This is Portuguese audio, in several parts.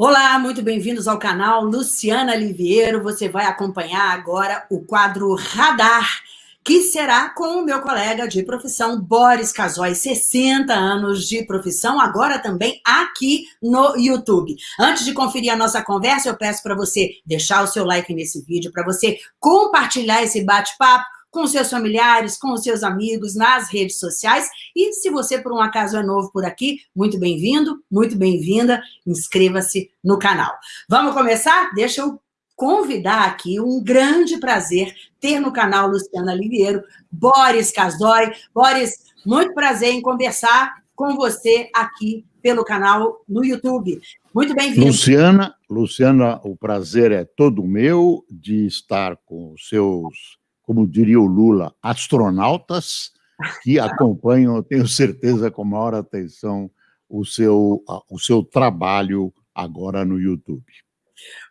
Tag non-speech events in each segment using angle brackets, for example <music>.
Olá, muito bem-vindos ao canal Luciana Liviero. Você vai acompanhar agora o quadro Radar, que será com o meu colega de profissão, Boris Casoy, 60 anos de profissão, agora também aqui no YouTube. Antes de conferir a nossa conversa, eu peço para você deixar o seu like nesse vídeo, para você compartilhar esse bate-papo, com seus familiares, com os seus amigos, nas redes sociais. E se você, por um acaso, é novo por aqui, muito bem-vindo, muito bem-vinda, inscreva-se no canal. Vamos começar? Deixa eu convidar aqui, um grande prazer ter no canal Luciana Liviero, Boris Casoy. Boris, muito prazer em conversar com você aqui pelo canal no YouTube. Muito bem-vindo. Luciana, Luciana, o prazer é todo meu de estar com os seus como diria o Lula, astronautas que <laughs> acompanham, tenho certeza, com maior atenção, o seu, o seu trabalho agora no YouTube.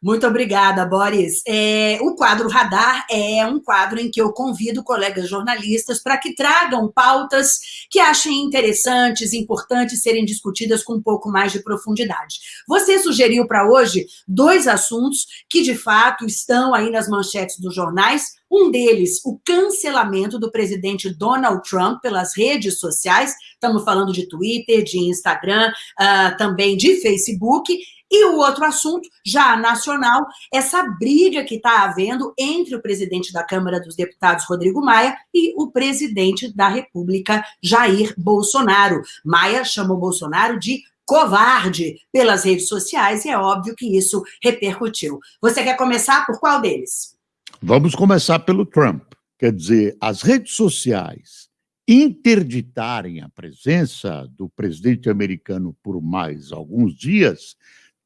Muito obrigada, Boris. É, o quadro Radar é um quadro em que eu convido colegas jornalistas para que tragam pautas que achem interessantes, importantes serem discutidas com um pouco mais de profundidade. Você sugeriu para hoje dois assuntos que, de fato, estão aí nas manchetes dos jornais. Um deles, o cancelamento do presidente Donald Trump pelas redes sociais. Estamos falando de Twitter, de Instagram, uh, também de Facebook e o outro assunto, já nacional, essa briga que está havendo entre o presidente da Câmara dos Deputados, Rodrigo Maia, e o presidente da República, Jair Bolsonaro. Maia chamou Bolsonaro de covarde pelas redes sociais e é óbvio que isso repercutiu. Você quer começar por qual deles? Vamos começar pelo Trump. Quer dizer, as redes sociais interditarem a presença do presidente americano por mais alguns dias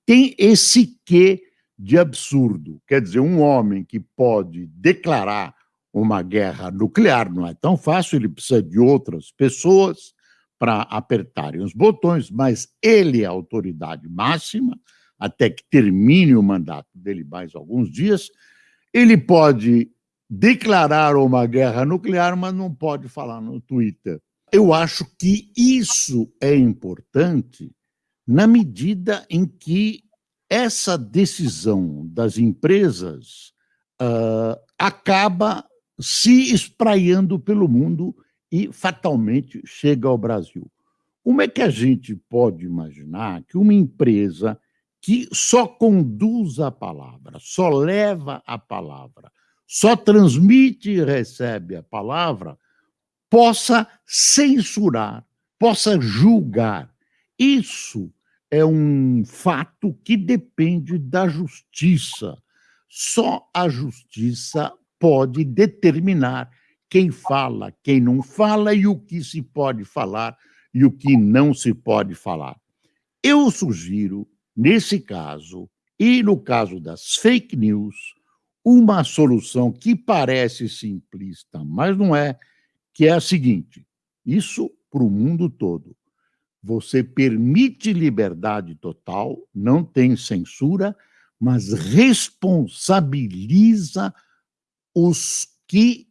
tem esse quê de absurdo. Quer dizer, um homem que pode declarar uma guerra nuclear não é tão fácil, ele precisa de outras pessoas para apertarem os botões, mas ele é a autoridade máxima até que termine o mandato dele mais alguns dias. Ele pode declarar uma guerra nuclear, mas não pode falar no Twitter. Eu acho que isso é importante na medida em que essa decisão das empresas uh, acaba se espraiando pelo mundo e fatalmente chega ao Brasil. Como é que a gente pode imaginar que uma empresa que só conduz a palavra, só leva a palavra, só transmite e recebe a palavra, possa censurar, possa julgar? Isso é um fato que depende da justiça. Só a justiça pode determinar quem fala, quem não fala e o que se pode falar e o que não se pode falar. Eu sugiro, nesse caso, e no caso das fake news, uma solução que parece simplista, mas não é, que é a seguinte: isso para o mundo todo você permite liberdade total, não tem censura, mas responsabiliza os que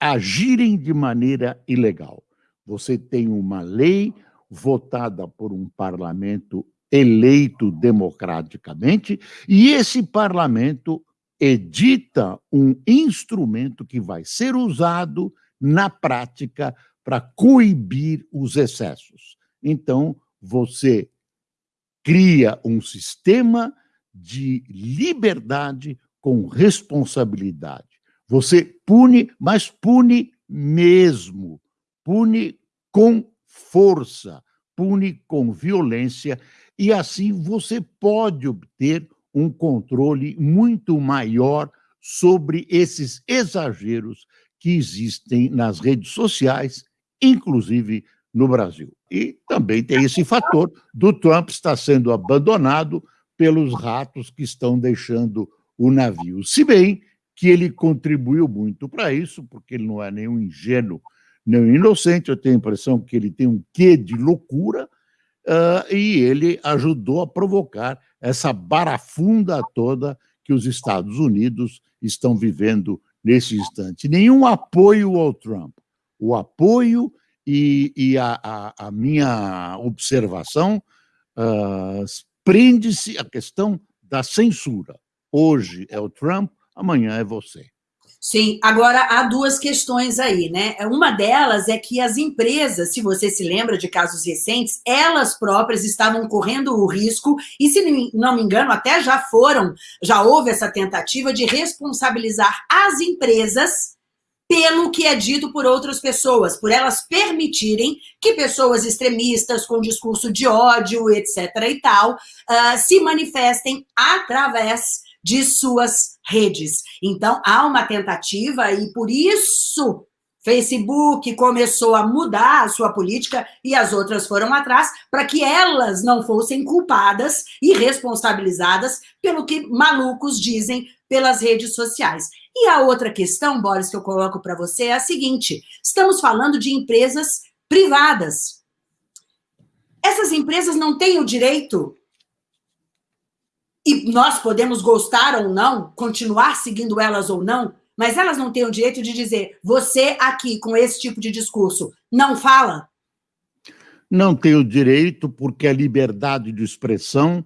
agirem de maneira ilegal. Você tem uma lei votada por um parlamento eleito democraticamente, e esse parlamento edita um instrumento que vai ser usado na prática para coibir os excessos. Então, você cria um sistema de liberdade com responsabilidade. Você pune, mas pune mesmo, pune com força, pune com violência, e assim você pode obter um controle muito maior sobre esses exageros que existem nas redes sociais, inclusive no Brasil. E também tem esse fator do Trump estar sendo abandonado pelos ratos que estão deixando o navio. Se bem que ele contribuiu muito para isso, porque ele não é nenhum ingênuo, nem inocente, eu tenho a impressão que ele tem um quê de loucura, uh, e ele ajudou a provocar essa barafunda toda que os Estados Unidos estão vivendo nesse instante. Nenhum apoio ao Trump. O apoio e, e a, a, a, minha observação uh, prende-se a questão da censura. Hoje é o Trump, amanhã é você. Sim, agora há duas questões aí, né? Uma delas é que as empresas, se você se lembra de casos recentes, elas próprias estavam correndo o risco, e se não me engano, até já foram, já houve essa tentativa de responsabilizar as empresas pelo que é dito por outras pessoas, por elas permitirem que pessoas extremistas com discurso de ódio, etc. e tal, uh, se manifestem através de suas redes. Então, há uma tentativa e por isso Facebook começou a mudar a sua política e as outras foram atrás para que elas não fossem culpadas e responsabilizadas pelo que malucos dizem pelas redes sociais. E a outra questão, Boris, que eu coloco para você é a seguinte, estamos falando de empresas privadas. Essas empresas não têm o direito e nós podemos gostar ou não, continuar seguindo elas ou não, mas elas não têm o direito de dizer, você aqui, com esse tipo de discurso, não fala? Não tem o direito, porque a liberdade de expressão,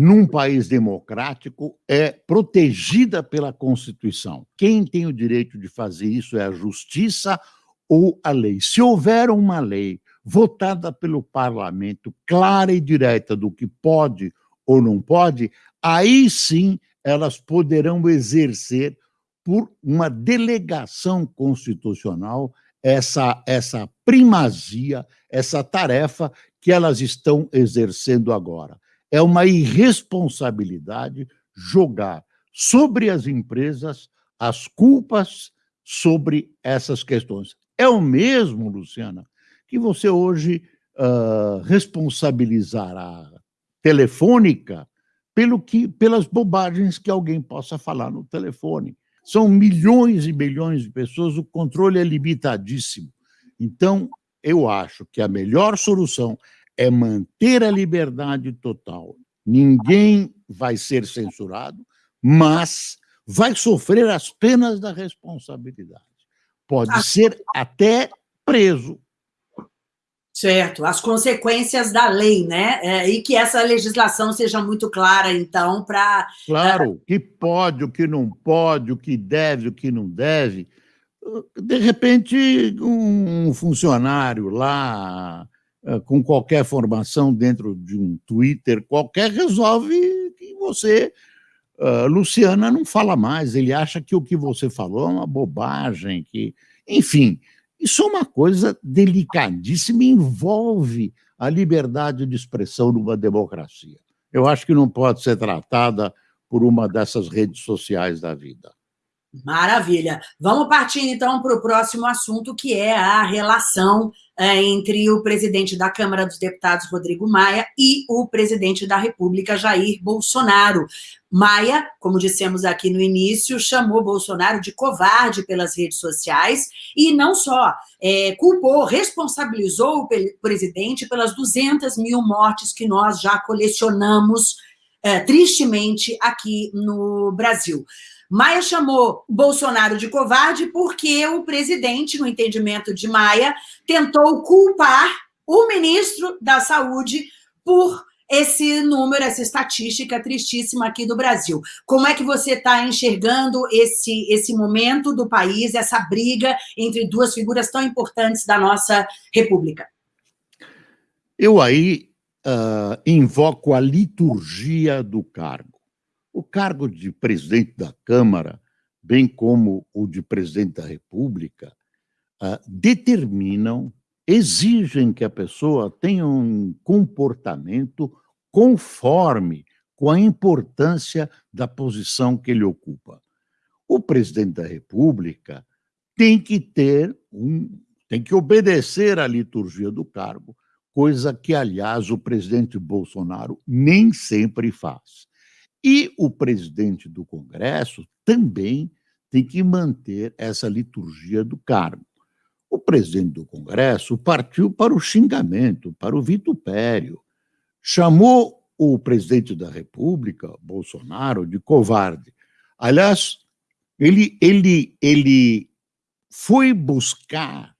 num país democrático, é protegida pela Constituição. Quem tem o direito de fazer isso é a justiça ou a lei. Se houver uma lei votada pelo parlamento, clara e direta do que pode ou não pode, aí sim elas poderão exercer por uma delegação constitucional essa, essa primazia, essa tarefa que elas estão exercendo agora. É uma irresponsabilidade jogar sobre as empresas as culpas sobre essas questões. É o mesmo, Luciana, que você hoje uh, responsabilizar a telefônica pelo que, pelas bobagens que alguém possa falar no telefone. São milhões e milhões de pessoas, o controle é limitadíssimo. Então, eu acho que a melhor solução é manter a liberdade total. Ninguém vai ser censurado, mas vai sofrer as penas da responsabilidade. Pode ser até preso. Certo, as consequências da lei, né? É, e que essa legislação seja muito clara, então, para... Claro, o que pode, o que não pode, o que deve, o que não deve. De repente, um funcionário lá, com qualquer formação dentro de um Twitter qualquer, resolve que você... Uh, Luciana não fala mais, ele acha que o que você falou é uma bobagem, que... Enfim, isso é uma coisa delicadíssima, envolve a liberdade de expressão numa democracia. Eu acho que não pode ser tratada por uma dessas redes sociais da vida. Maravilha. Vamos partir, então, para o próximo assunto, que é a relação é, entre o presidente da Câmara dos Deputados, Rodrigo Maia, e o presidente da República, Jair Bolsonaro. Maia, como dissemos aqui no início, chamou Bolsonaro de covarde pelas redes sociais e não só, é, culpou, responsabilizou o presidente pelas 200 mil mortes que nós já colecionamos é, tristemente aqui no Brasil. Maia chamou Bolsonaro de covarde porque o presidente, no entendimento de Maia, tentou culpar o ministro da Saúde por esse número, essa estatística tristíssima aqui do Brasil. Como é que você está enxergando esse, esse momento do país, essa briga entre duas figuras tão importantes da nossa República? Eu aí uh, invoco a liturgia do cargo. O cargo de presidente da Câmara, bem como o de presidente da República, uh, determinam, exigem que a pessoa tenha um comportamento conforme com a importância da posição que ele ocupa. O presidente da República tem que ter um, tem que obedecer à liturgia do cargo, coisa que, aliás, o presidente Bolsonaro nem sempre faz. E o presidente do Congresso também tem que manter essa liturgia do cargo. O presidente do Congresso partiu para o xingamento, para o vitupério, chamou o presidente da República, Bolsonaro, de covarde. Aliás, ele, ele, ele foi buscar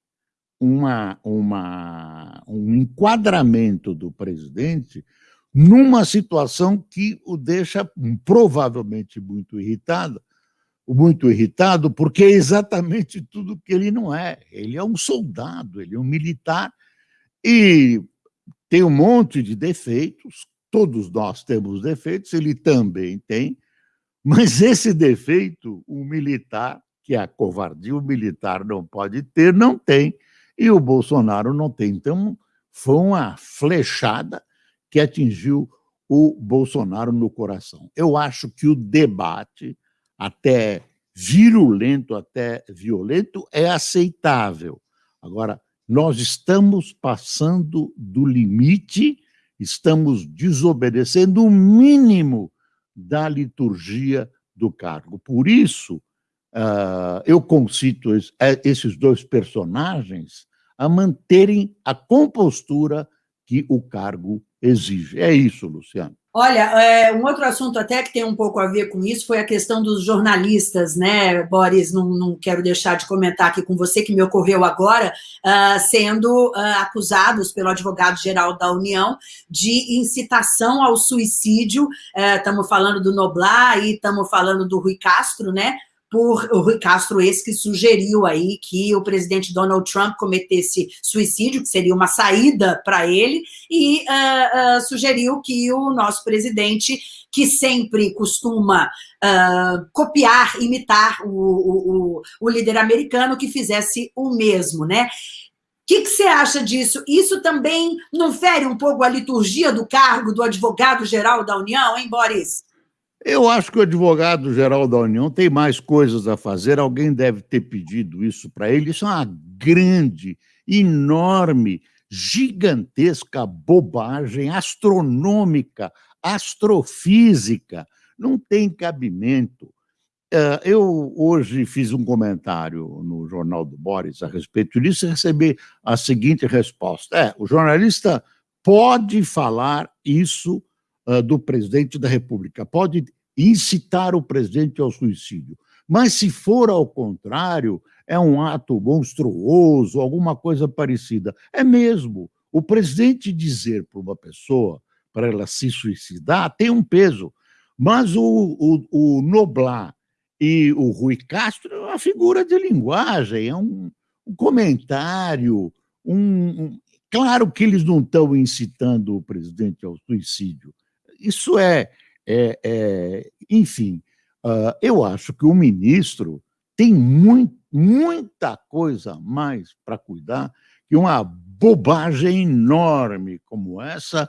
uma, uma, um enquadramento do presidente numa situação que o deixa provavelmente muito irritado, muito irritado, porque é exatamente tudo que ele não é. Ele é um soldado, ele é um militar e tem um monte de defeitos, todos nós temos defeitos, ele também tem, mas esse defeito, o militar, que é a covardia, o militar não pode ter, não tem, e o Bolsonaro não tem. Então, foi uma flechada que atingiu o Bolsonaro no coração. Eu acho que o debate, até virulento, até violento, é aceitável. Agora, nós estamos passando do limite, estamos desobedecendo o mínimo da liturgia do cargo. Por isso, uh, eu concito é, esses dois personagens a manterem a compostura que o cargo exige. É isso, Luciano. Olha, é, um outro assunto até que tem um pouco a ver com isso foi a questão dos jornalistas, né, Boris? Não, não quero deixar de comentar aqui com você, que me ocorreu agora, uh, sendo uh, acusados pelo advogado-geral da União de incitação ao suicídio. Estamos uh, falando do Noblar e estamos falando do Rui Castro, né? Por o Rui Castro, esse que sugeriu aí que o presidente Donald Trump cometesse suicídio, que seria uma saída para ele, e uh, uh, sugeriu que o nosso presidente, que sempre costuma uh, copiar, imitar o, o, o, líder americano, que fizesse o mesmo, né? O que, que, você acha disso? Isso também não fere um pouco a liturgia do cargo do advogado-geral da União, hein, Boris? Eu acho que o advogado-geral da União tem mais coisas a fazer, alguém deve ter pedido isso para ele. Isso é uma grande, enorme, gigantesca bobagem astronômica, astrofísica. Não tem cabimento. É, eu hoje fiz um comentário no Jornal do Boris a respeito disso e recebi a seguinte resposta. É, o jornalista pode falar isso uh, do presidente da República, pode incitar o presidente ao suicídio. Mas se for ao contrário, é um ato monstruoso, alguma coisa parecida. É mesmo. O presidente dizer para uma pessoa, para ela se suicidar, tem um peso. Mas o, o, o Noblar e o Rui Castro é uma figura de linguagem, é um, um comentário, um, um, claro que eles não estão incitando o presidente ao suicídio, isso é, é, é enfim, uh, eu acho que o ministro tem muito, muita coisa mais para cuidar que uma bobagem enorme como essa,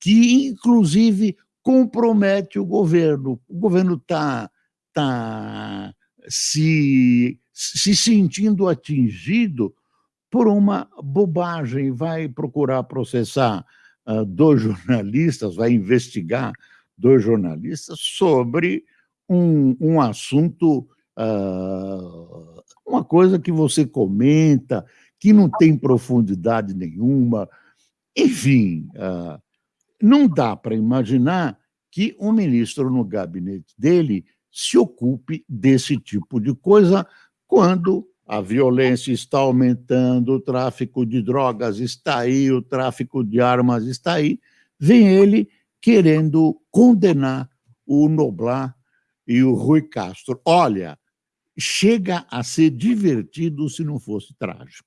que inclusive compromete o governo. O governo está tá se, se sentindo atingido por uma bobagem, vai procurar processar uh, dois jornalistas, vai investigar dois jornalistas sobre um, um assunto, uh, uma coisa que você comenta, que não tem profundidade nenhuma. Enfim, uh, não dá para imaginar que um ministro no gabinete dele se ocupe desse tipo de coisa quando a violência está aumentando, o tráfico de drogas está aí, o tráfico de armas está aí, vem ele querendo condenar o Noblar e o Rui Castro. Olha, chega a ser divertido se não fosse trágico.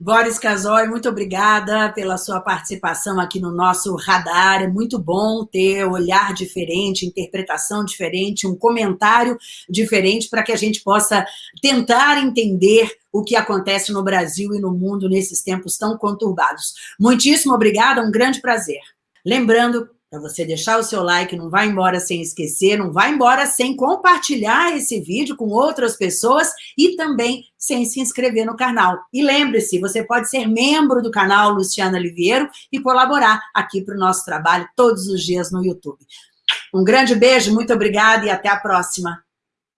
Boris Casoy, muito obrigada pela sua participação aqui no nosso radar. É muito bom ter olhar diferente, interpretação diferente, um comentário diferente para que a gente possa tentar entender o que acontece no Brasil e no mundo nesses tempos tão conturbados. Muitíssimo obrigada, um grande prazer. Lembrando para você deixar o seu like, não vai embora sem esquecer, não vai embora sem compartilhar esse vídeo com outras pessoas e também sem se inscrever no canal. E lembre-se, você pode ser membro do canal Luciana Oliveira e colaborar aqui para o nosso trabalho todos os dias no YouTube. Um grande beijo, muito obrigada e até a próxima.